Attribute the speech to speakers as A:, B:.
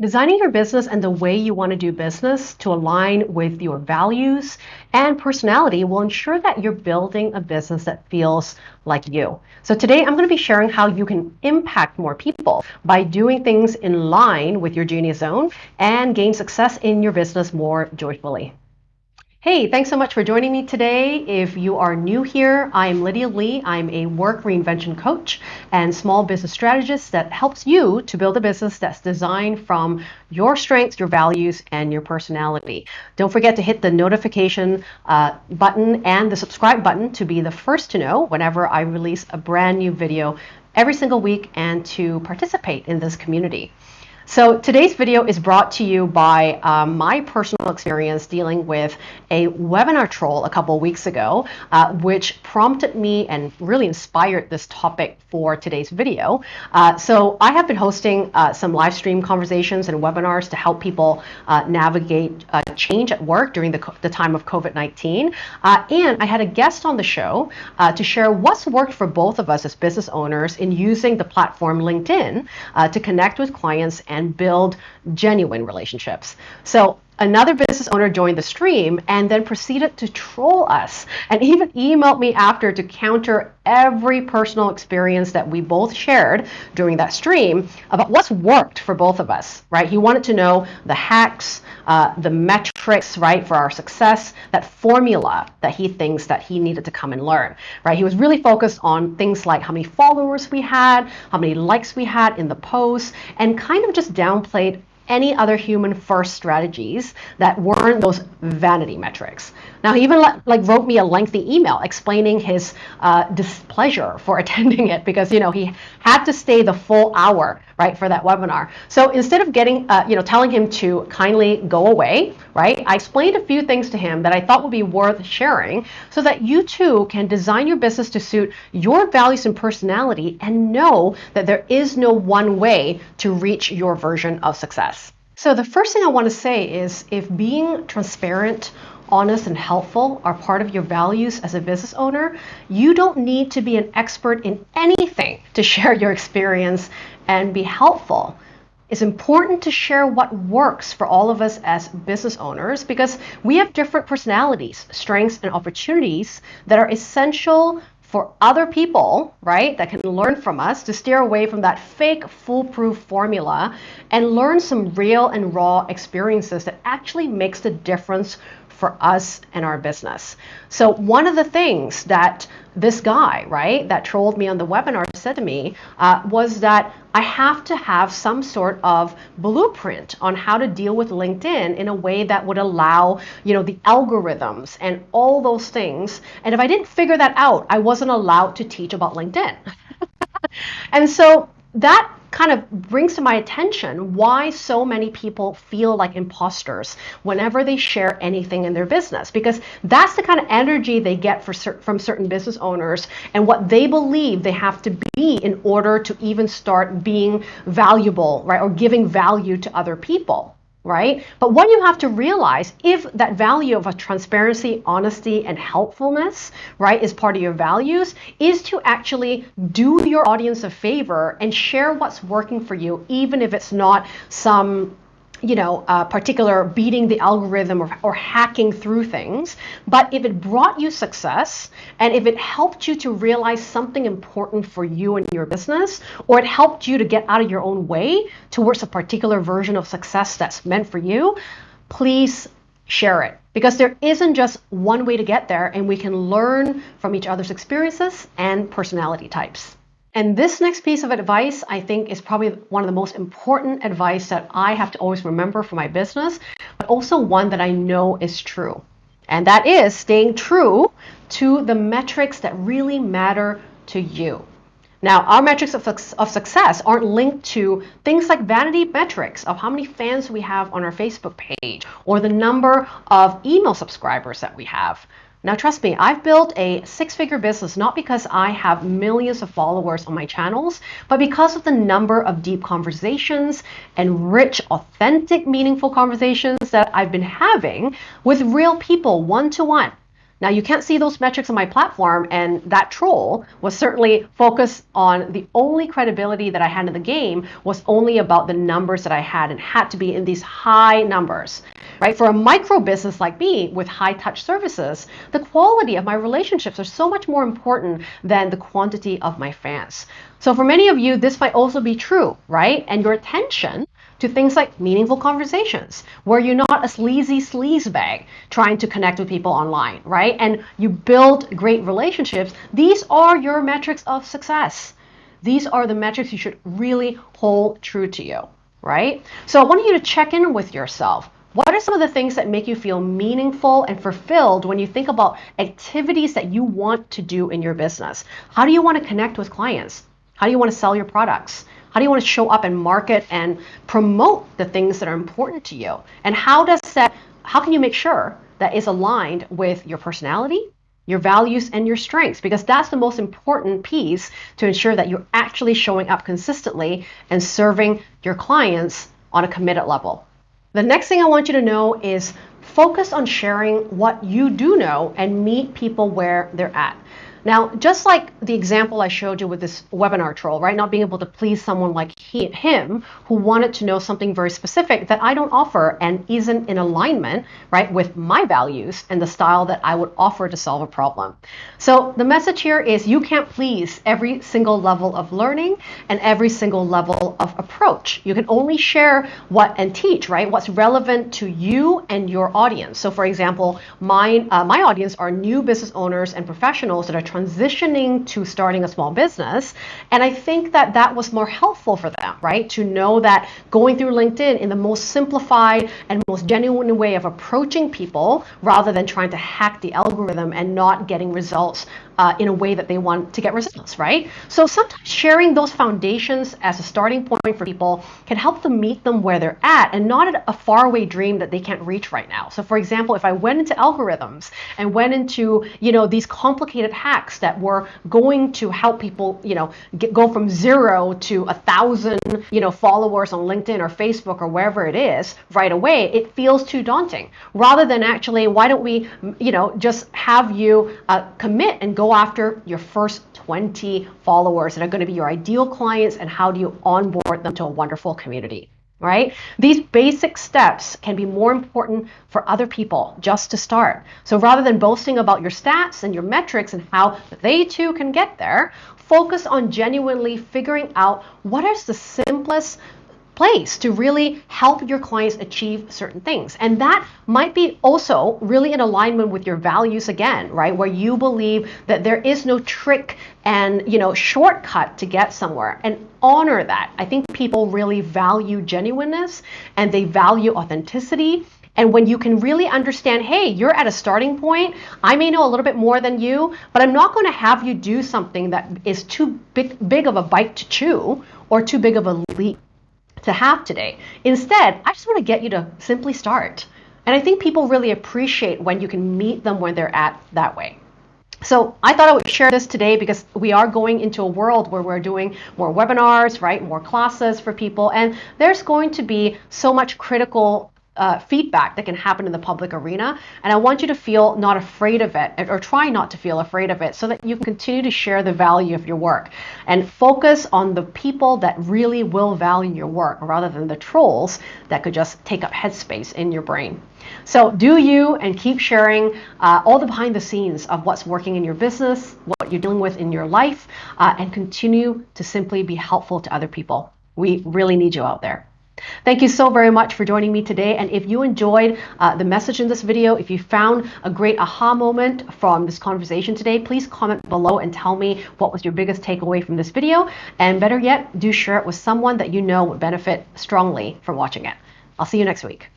A: Designing your business and the way you want to do business to align with your values and personality will ensure that you're building a business that feels like you. So today I'm going to be sharing how you can impact more people by doing things in line with your genius zone and gain success in your business more joyfully. Hey, thanks so much for joining me today. If you are new here, I'm Lydia Lee. I'm a work reinvention coach and small business strategist that helps you to build a business that's designed from your strengths, your values, and your personality. Don't forget to hit the notification uh, button and the subscribe button to be the first to know whenever I release a brand new video every single week and to participate in this community. So today's video is brought to you by um, my personal experience dealing with a webinar troll a couple weeks ago, uh, which prompted me and really inspired this topic for today's video. Uh, so I have been hosting uh, some live stream conversations and webinars to help people uh, navigate uh, change at work during the, the time of COVID-19. Uh, and I had a guest on the show to share what's worked for both of us as business owners in using the platform LinkedIn to connect with clients and and build genuine relationships. So another business owner joined the stream and then proceeded to troll us and even emailed me after to counter every personal experience that we both shared during that stream about what's worked for both of us, right? He wanted to know the hacks, uh, the metrics, right, for our success, that formula that he thinks that he needed to come and learn, right? He was really focused on things like how many followers we had, how many likes we had in the post, and kind of just downplayed any other human first strategies that weren't those vanity metrics. Now, he even like wrote me a lengthy email explaining his uh, displeasure for attending it because you know he had to stay the full hour right for that webinar. So instead of getting uh, you know telling him to kindly go away, right, I explained a few things to him that I thought would be worth sharing so that you too can design your business to suit your values and personality and know that there is no one way to reach your version of success. So the first thing I want to say is if being transparent honest and helpful are part of your values as a business owner, you don't need to be an expert in anything to share your experience and be helpful. It's important to share what works for all of us as business owners because we have different personalities, strengths, and opportunities that are essential for other people, right, that can learn from us to steer away from that fake foolproof formula and learn some real and raw experiences that actually makes the difference for us and our business. So one of the things that this guy, right, that trolled me on the webinar said to me uh, was that I have to have some sort of blueprint on how to deal with LinkedIn in a way that would allow, you know, the algorithms and all those things. And if I didn't figure that out, I wasn't allowed to teach about LinkedIn. and so that kind of brings to my attention why so many people feel like imposters whenever they share anything in their business because that's the kind of energy they get cer from certain business owners and what they believe they have to be in order to even start being valuable right or giving value to other people right? But what you have to realize, if that value of a transparency, honesty, and helpfulness, right, is part of your values, is to actually do your audience a favor and share what's working for you, even if it's not some you know, uh, particular beating the algorithm or, or hacking through things. But if it brought you success and if it helped you to realize something important for you and your business, or it helped you to get out of your own way towards a particular version of success that's meant for you, please share it. Because there isn't just one way to get there, and we can learn from each other's experiences and personality types. And this next piece of advice, I think, is probably one of the most important advice that I have to always remember for my business, but also one that I know is true. And that is staying true to the metrics that really matter to you. Now, our metrics of, of success aren't linked to things like vanity metrics of how many fans we have on our Facebook page or the number of email subscribers that we have. Now, trust me, I've built a six figure business not because I have millions of followers on my channels, but because of the number of deep conversations and rich, authentic, meaningful conversations that I've been having with real people one to one. Now, you can't see those metrics on my platform, and that troll was certainly focused on the only credibility that I had in the game was only about the numbers that I had and had to be in these high numbers. Right? For a micro business like me with high touch services, the quality of my relationships are so much more important than the quantity of my fans. So for many of you, this might also be true, right? And your attention to things like meaningful conversations, where you're not a sleazy sleaze bag trying to connect with people online, right? And you build great relationships. These are your metrics of success. These are the metrics you should really hold true to you, right? So I want you to check in with yourself. What are some of the things that make you feel meaningful and fulfilled when you think about activities that you want to do in your business? How do you want to connect with clients? How do you want to sell your products? How do you want to show up and market and promote the things that are important to you? And how does that how can you make sure that is aligned with your personality, your values and your strengths because that's the most important piece to ensure that you're actually showing up consistently and serving your clients on a committed level. The next thing I want you to know is focus on sharing what you do know and meet people where they're at. Now, just like the example I showed you with this webinar troll, right? Not being able to please someone like he, him who wanted to know something very specific that I don't offer and isn't in alignment, right, with my values and the style that I would offer to solve a problem. So the message here is you can't please every single level of learning and every single level of approach. You can only share what and teach, right? What's relevant to you and your audience. So for example, my, uh, my audience are new business owners and professionals that are transitioning to starting a small business. And I think that that was more helpful for them, right? To know that going through LinkedIn in the most simplified and most genuine way of approaching people rather than trying to hack the algorithm and not getting results uh, in a way that they want to get results, right? So sometimes sharing those foundations as a starting point for people can help them meet them where they're at and not at a faraway dream that they can't reach right now. So for example, if I went into algorithms and went into, you know, these complicated hacks that were going to help people, you know, get, go from zero to a thousand, you know, followers on LinkedIn or Facebook or wherever it is right away, it feels too daunting. Rather than actually, why don't we, you know, just have you uh, commit and go after your first 20 followers that are going to be your ideal clients and how do you onboard them to a wonderful community right? These basic steps can be more important for other people just to start. So rather than boasting about your stats and your metrics and how they too can get there, focus on genuinely figuring out what is the simplest place to really help your clients achieve certain things. And that might be also really in alignment with your values again, right? Where you believe that there is no trick and, you know, shortcut to get somewhere and honor that. I think people really value genuineness and they value authenticity. And when you can really understand, hey, you're at a starting point, I may know a little bit more than you, but I'm not going to have you do something that is too big, big of a bite to chew or too big of a leap to have today. Instead, I just want to get you to simply start. And I think people really appreciate when you can meet them where they're at that way. So I thought I would share this today because we are going into a world where we're doing more webinars, right? More classes for people. And there's going to be so much critical uh, feedback that can happen in the public arena. And I want you to feel not afraid of it or try not to feel afraid of it so that you can continue to share the value of your work and focus on the people that really will value your work rather than the trolls that could just take up headspace in your brain. So do you and keep sharing uh, all the behind the scenes of what's working in your business, what you're dealing with in your life, uh, and continue to simply be helpful to other people. We really need you out there. Thank you so very much for joining me today. And if you enjoyed uh, the message in this video, if you found a great aha moment from this conversation today, please comment below and tell me what was your biggest takeaway from this video. And better yet, do share it with someone that you know would benefit strongly from watching it. I'll see you next week.